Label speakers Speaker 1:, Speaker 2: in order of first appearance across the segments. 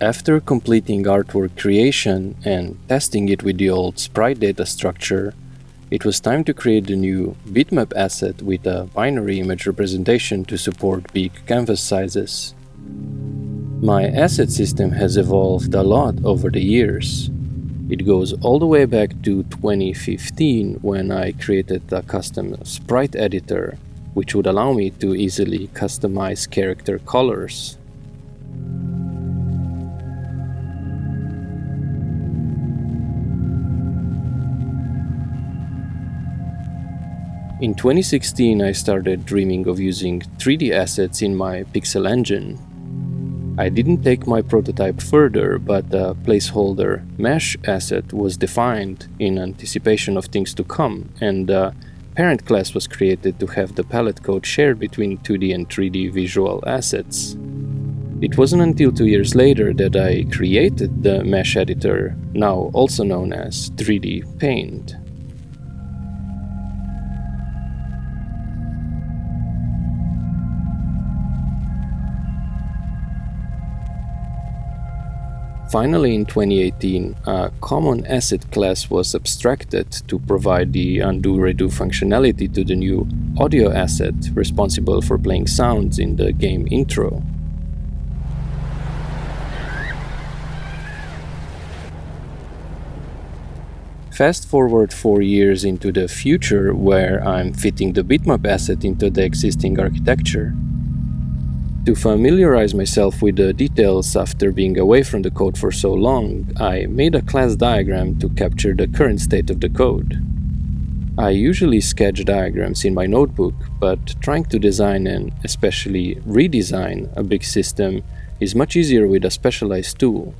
Speaker 1: After completing artwork creation and testing it with the old sprite data structure, it was time to create the new bitmap asset with a binary image representation to support big canvas sizes. My asset system has evolved a lot over the years. It goes all the way back to 2015 when I created a custom sprite editor, which would allow me to easily customize character colors. In 2016, I started dreaming of using 3D assets in my pixel engine. I didn't take my prototype further, but a placeholder mesh asset was defined in anticipation of things to come, and a parent class was created to have the palette code shared between 2D and 3D visual assets. It wasn't until two years later that I created the mesh editor, now also known as 3D Paint. Finally, in 2018, a common asset class was abstracted to provide the undo-redo functionality to the new audio asset responsible for playing sounds in the game intro. Fast forward four years into the future where I'm fitting the bitmap asset into the existing architecture. To familiarize myself with the details after being away from the code for so long, I made a class diagram to capture the current state of the code. I usually sketch diagrams in my notebook, but trying to design and especially redesign a big system is much easier with a specialized tool.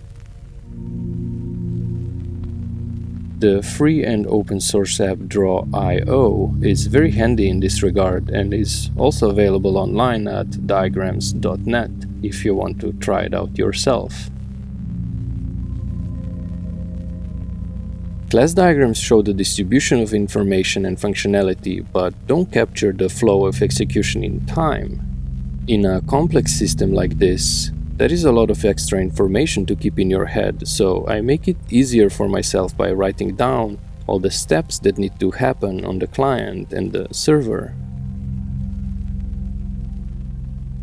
Speaker 1: The free and open source app Draw.io is very handy in this regard and is also available online at diagrams.net if you want to try it out yourself. Class diagrams show the distribution of information and functionality, but don't capture the flow of execution in time. In a complex system like this, there is a lot of extra information to keep in your head, so I make it easier for myself by writing down all the steps that need to happen on the client and the server.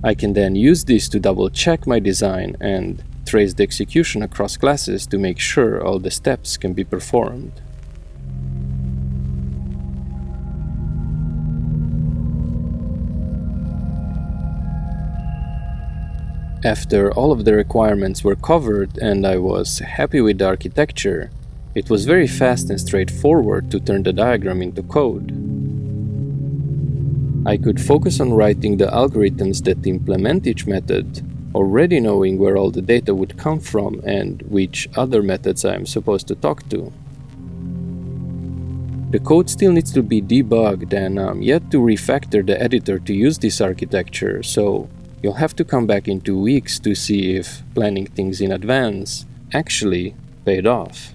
Speaker 1: I can then use this to double check my design and trace the execution across classes to make sure all the steps can be performed. After all of the requirements were covered and I was happy with the architecture, it was very fast and straightforward to turn the diagram into code. I could focus on writing the algorithms that implement each method, already knowing where all the data would come from and which other methods I am supposed to talk to. The code still needs to be debugged and I'm yet to refactor the editor to use this architecture, so You'll have to come back in two weeks to see if planning things in advance actually paid off.